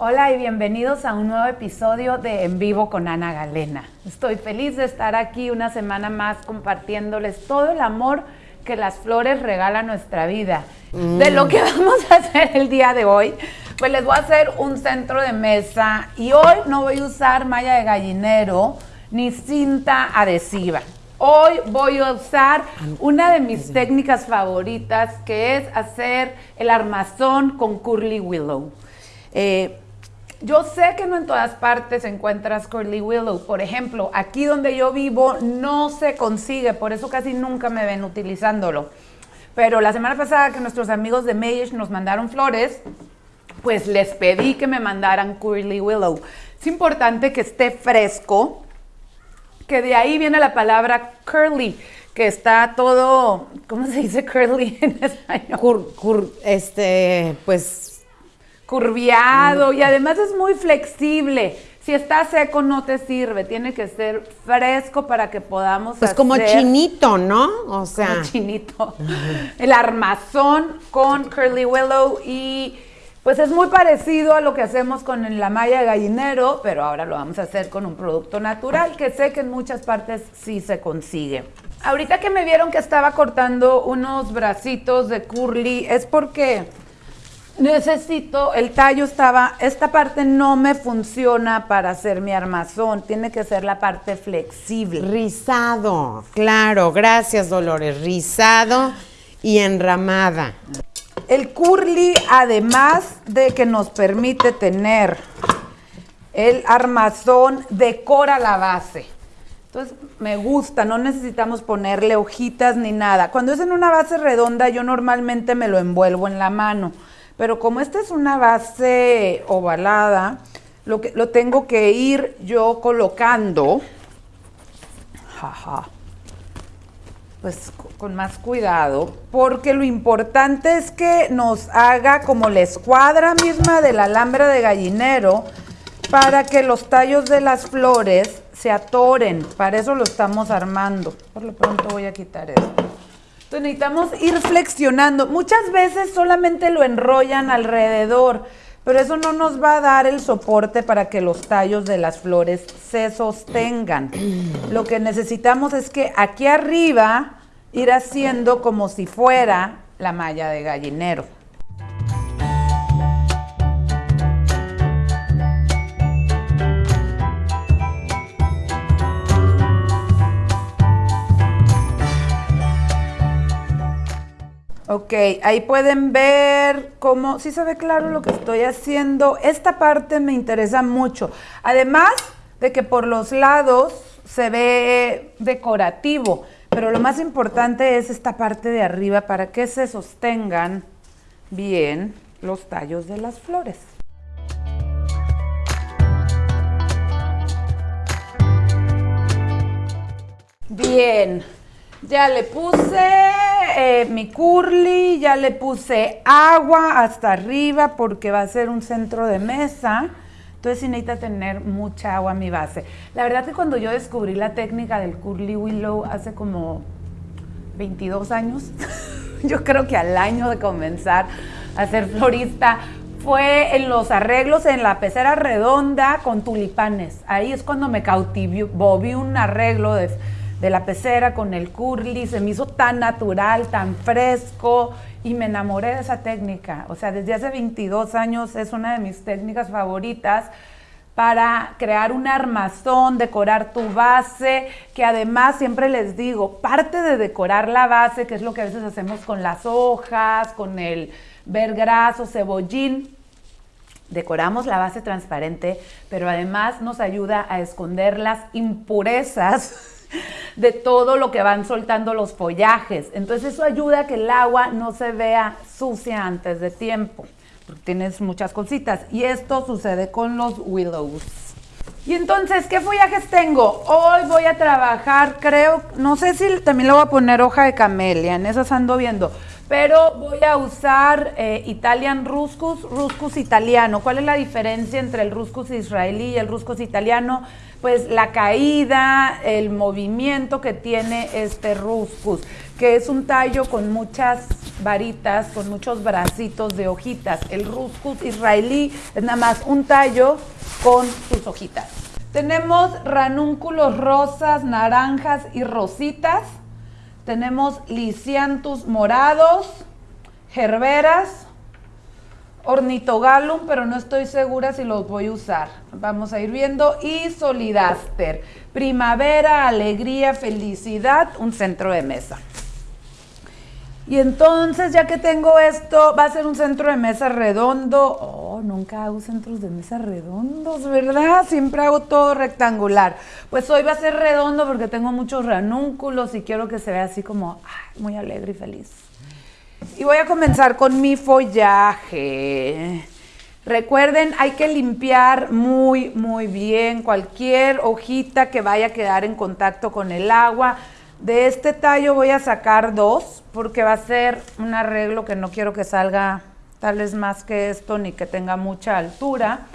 Hola y bienvenidos a un nuevo episodio de En Vivo con Ana Galena. Estoy feliz de estar aquí una semana más compartiéndoles todo el amor que las flores regalan nuestra vida. De lo que vamos a hacer el día de hoy, pues les voy a hacer un centro de mesa y hoy no voy a usar malla de gallinero ni cinta adhesiva. Hoy voy a usar una de mis técnicas favoritas que es hacer el armazón con curly willow. Eh, yo sé que no en todas partes encuentras curly willow. Por ejemplo, aquí donde yo vivo no se consigue, por eso casi nunca me ven utilizándolo. Pero la semana pasada que nuestros amigos de Mayish nos mandaron flores, pues les pedí que me mandaran curly willow. Es importante que esté fresco, que de ahí viene la palabra curly, que está todo, ¿cómo se dice curly en español? este, pues... Curviado y además es muy flexible. Si está seco no te sirve, tiene que ser fresco para que podamos Pues como chinito, ¿no? O sea... Como chinito. El armazón con curly willow y pues es muy parecido a lo que hacemos con la malla de gallinero, pero ahora lo vamos a hacer con un producto natural que sé que en muchas partes sí se consigue. Ahorita que me vieron que estaba cortando unos bracitos de curly, es porque necesito, el tallo estaba, esta parte no me funciona para hacer mi armazón, tiene que ser la parte flexible. Rizado, claro, gracias Dolores, rizado y enramada. El curly, además de que nos permite tener el armazón, decora la base. Entonces, me gusta, no necesitamos ponerle hojitas ni nada. Cuando es en una base redonda, yo normalmente me lo envuelvo en la mano. Pero como esta es una base ovalada, lo, que, lo tengo que ir yo colocando. Jaja pues con más cuidado, porque lo importante es que nos haga como la escuadra misma del alambre de gallinero para que los tallos de las flores se atoren. Para eso lo estamos armando. Por lo pronto voy a quitar esto. Entonces necesitamos ir flexionando. Muchas veces solamente lo enrollan alrededor, pero eso no nos va a dar el soporte para que los tallos de las flores se sostengan. Lo que necesitamos es que aquí arriba ir haciendo como si fuera la malla de gallinero. Ok, ahí pueden ver cómo, sí se ve claro lo que estoy haciendo. Esta parte me interesa mucho. Además de que por los lados se ve decorativo, pero lo más importante es esta parte de arriba para que se sostengan bien los tallos de las flores. Bien, ya le puse eh, mi curly, ya le puse agua hasta arriba porque va a ser un centro de mesa. Entonces sí necesita tener mucha agua a mi base. La verdad que cuando yo descubrí la técnica del curly willow hace como 22 años, yo creo que al año de comenzar a ser florista, fue en los arreglos en la pecera redonda con tulipanes. Ahí es cuando me cautivó, vi un arreglo de de la pecera con el curly, se me hizo tan natural, tan fresco y me enamoré de esa técnica. O sea, desde hace 22 años es una de mis técnicas favoritas para crear un armazón, decorar tu base, que además siempre les digo, parte de decorar la base, que es lo que a veces hacemos con las hojas, con el vergraso, cebollín, decoramos la base transparente, pero además nos ayuda a esconder las impurezas de todo lo que van soltando los follajes. Entonces eso ayuda a que el agua no se vea sucia antes de tiempo, porque tienes muchas cositas. Y esto sucede con los willows. Y entonces, ¿qué follajes tengo? Hoy voy a trabajar, creo, no sé si también le voy a poner hoja de camelia, en esas ando viendo. pero voy a usar eh, Italian Ruscus, Ruscus italiano. ¿Cuál es la diferencia entre el Ruscus israelí y el Ruscus italiano? Pues la caída, el movimiento que tiene este Ruscus, que es un tallo con muchas varitas, con muchos bracitos de hojitas. El Ruscus israelí es nada más un tallo con sus hojitas. Tenemos ranúnculos rosas, naranjas y rositas tenemos lisiantus morados, gerberas, ornitogalum, pero no estoy segura si los voy a usar. Vamos a ir viendo. Y solidaster. Primavera, alegría, felicidad, un centro de mesa. Y entonces, ya que tengo esto, va a ser un centro de mesa redondo. Oh, nunca hago centros de mesa redondos, ¿verdad? Siempre hago todo rectangular. Pues hoy va a ser redondo porque tengo muchos ranúnculos y quiero que se vea así como muy alegre y feliz. Y voy a comenzar con mi follaje. Recuerden, hay que limpiar muy, muy bien cualquier hojita que vaya a quedar en contacto con el agua de este tallo voy a sacar dos porque va a ser un arreglo que no quiero que salga tal vez más que esto ni que tenga mucha altura.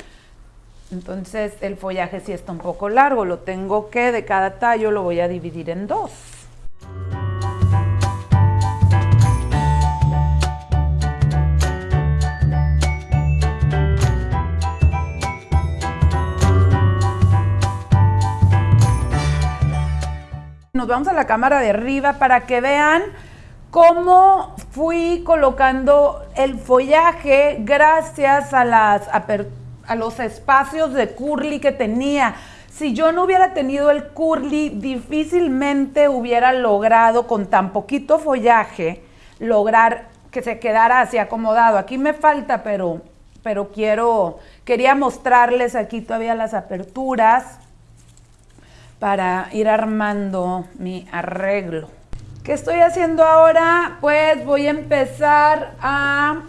Entonces el follaje sí está un poco largo, lo tengo que de cada tallo lo voy a dividir en dos. Nos vamos a la cámara de arriba para que vean cómo fui colocando el follaje gracias a, los espacios de curly que tenía. Si yo no hubiera tenido el curly, difícilmente hubiera logrado con tan poquito follaje lograr que se quedara así acomodado. Aquí me falta, pero, pero quiero, quería mostrarles aquí todavía las aperturas para ir armando mi arreglo. ¿Qué estoy haciendo ahora? Pues voy a empezar a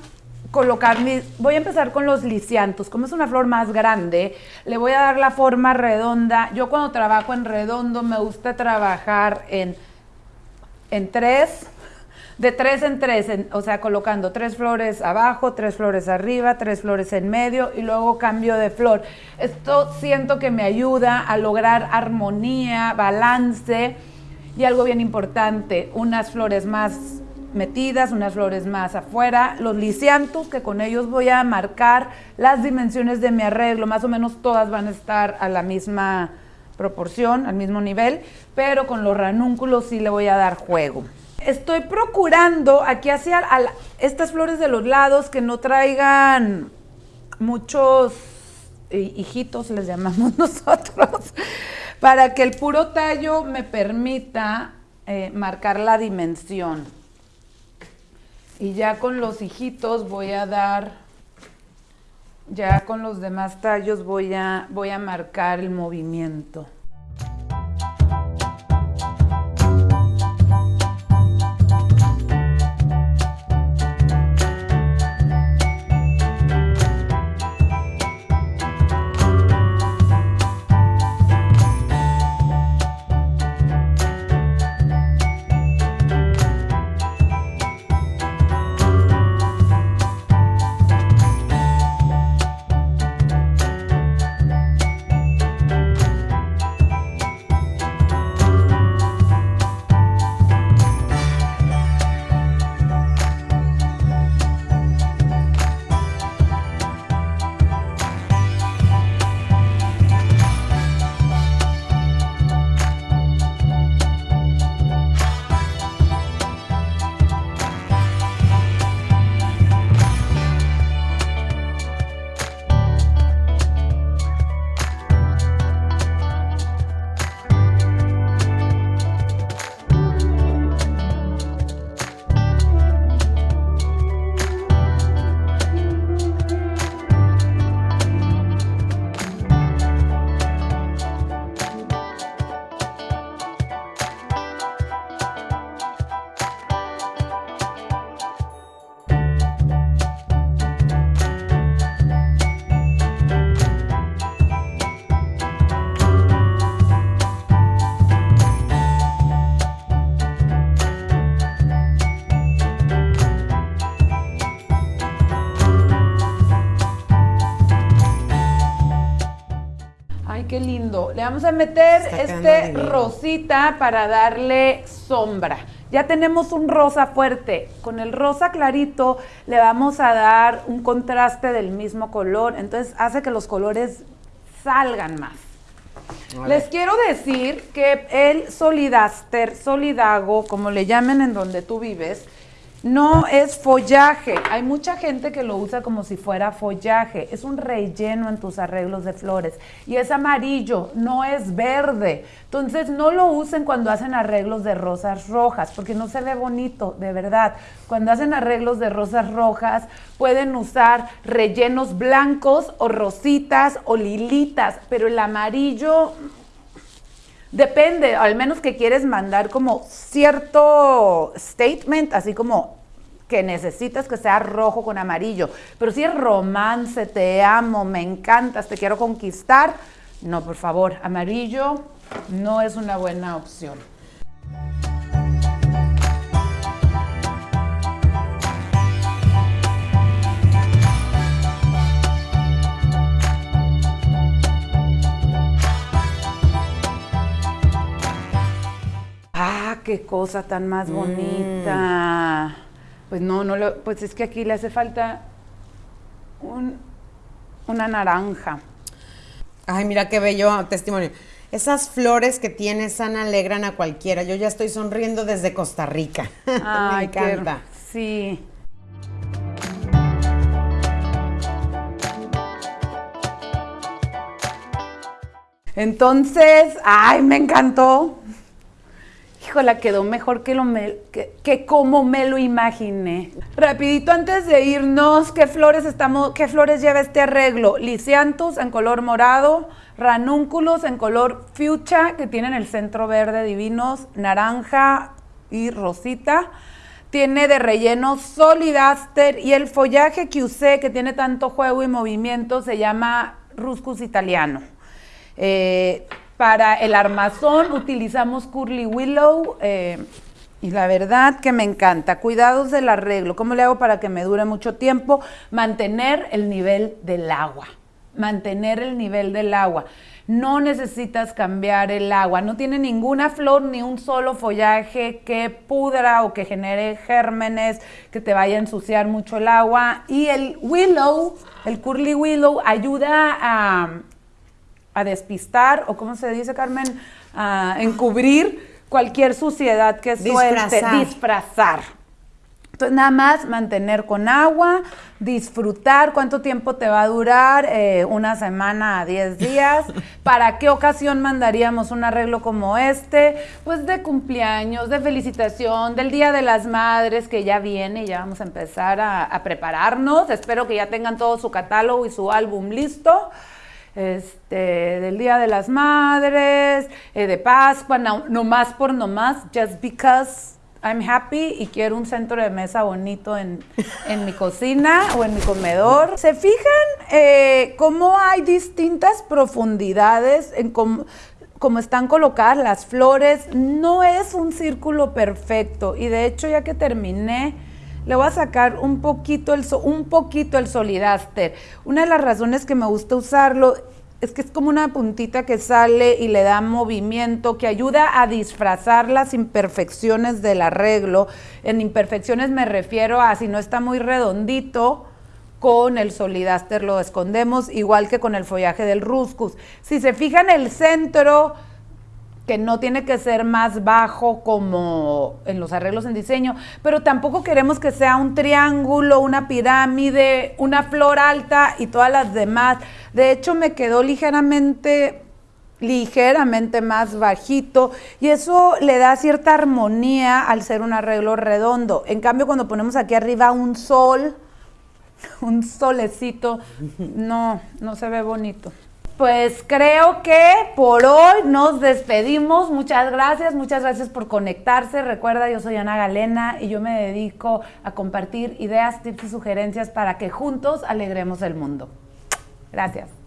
colocar mis, voy a empezar con los lisiantos. Como es una flor más grande, le voy a dar la forma redonda. Yo cuando trabajo en redondo me gusta trabajar en, en tres de tres en tres, o sea, colocando tres flores abajo, tres flores arriba, tres flores en medio y luego cambio de flor. Esto siento que me ayuda a lograr armonía, balance y algo bien importante, unas flores más metidas, unas flores más afuera, los lisiantos que con ellos voy a marcar las dimensiones de mi arreglo, más o menos todas van a estar a la misma proporción, al mismo nivel, pero con los ranúnculos sí le voy a dar juego estoy procurando aquí hacia estas flores de los lados que no traigan muchos hijitos, les llamamos nosotros, para que el puro tallo me permita eh, marcar la dimensión. Y ya con los hijitos voy a dar, ya con los demás tallos voy a, voy a marcar el movimiento. Le vamos a meter Está este rosita para darle sombra. Ya tenemos un rosa fuerte. Con el rosa clarito le vamos a dar un contraste del mismo color. Entonces hace que los colores salgan más. Les quiero decir que el solidaster, solidago, como le llamen en donde tú vives, no es follaje. Hay mucha gente que lo usa como si fuera follaje. Es un relleno en tus arreglos de flores. Y es amarillo, no es verde. Entonces no lo usen cuando hacen arreglos de rosas rojas, porque no se ve bonito, de verdad. Cuando hacen arreglos de rosas rojas, pueden usar rellenos blancos o rositas o lilitas, pero el amarillo Depende, al menos que quieres mandar como cierto statement, así como que necesitas que sea rojo con amarillo. Pero si es romance, te amo, me encantas, te quiero conquistar, no, por favor, amarillo no es una buena opción. Qué cosa tan más bonita. Pues no, no lo, pues es que aquí le hace falta un- una naranja. Ay, mira qué bello testimonio. Esas flores que tienes, Ana, alegran a cualquiera. Yo ya estoy sonriendo desde Costa Rica. Ay, Me qué- encanta. sí. Entonces, ay, me encantó. Híjola, quedó mejor que, lo que, que como me lo imaginé. Rapidito antes de irnos, ¿qué flores estamos, qué flores lleva este arreglo? Lisianthus en color morado, ranúnculos en color fuchsia, que tienen el centro verde divinos, naranja y rosita. Tiene de relleno solidaster y el follaje que usé, que tiene tanto juego y movimiento, se llama Ruscus italiano. Eh, para el armazón utilizamos Curly Willow eh, y la verdad que me encanta. Cuidados del arreglo. ¿Cómo le hago para que me dure mucho tiempo? Mantener el nivel del agua. Mantener el nivel del agua. No necesitas cambiar el agua. No tiene ninguna flor ni un solo follaje que pudra o que genere gérmenes, que te vaya a ensuciar mucho el agua. Y el willow, el curly willow, ayuda a, a despistar, o cómo se dice, Carmen, a encubrir cualquier suciedad que suelte, Disfrazar. disfrazar. Entonces, nada más mantener con agua, disfrutar cuánto tiempo te va a durar, eh, una semana a 10 días. ¿Para qué ocasión mandaríamos un arreglo como este? Pues de cumpleaños, de felicitación, del Día de las Madres que ya viene, ya vamos a empezar a, a prepararnos. Espero que ya tengan todo su catálogo y su álbum listo este, del Día de las Madres, eh, de Pascua, no, no más por no más, just because I'm happy y quiero un centro de mesa bonito en, en mi cocina o en mi comedor. ¿Se fijan eh, cómo hay distintas profundidades en cómo, cómo están colocadas las flores? No es un círculo perfecto y de hecho ya que terminé, le voy a sacar un poquito el, un poquito el solidaster. Una de las razones que me gusta usarlo es que es como una puntita que sale y le da movimiento, que ayuda a disfrazar las imperfecciones del arreglo. En imperfecciones me refiero a si no está muy redondito, con el solidaster lo escondemos, igual que con el follaje del ruscus. Si se fijan el centro, que no tiene que ser más bajo como en los arreglos en diseño, pero tampoco queremos que sea un triángulo, una pirámide, una flor alta y todas las demás. De hecho, me quedó ligeramente ligeramente más bajito y eso le da cierta armonía al ser un arreglo redondo. En cambio, cuando ponemos aquí arriba un sol, un solecito, no, no se ve bonito. Pues creo que por hoy nos despedimos. Muchas gracias, muchas gracias por conectarse. Recuerda, yo soy Ana Galena y yo me dedico a compartir ideas, tips y sugerencias para que juntos alegremos el mundo. Gracias.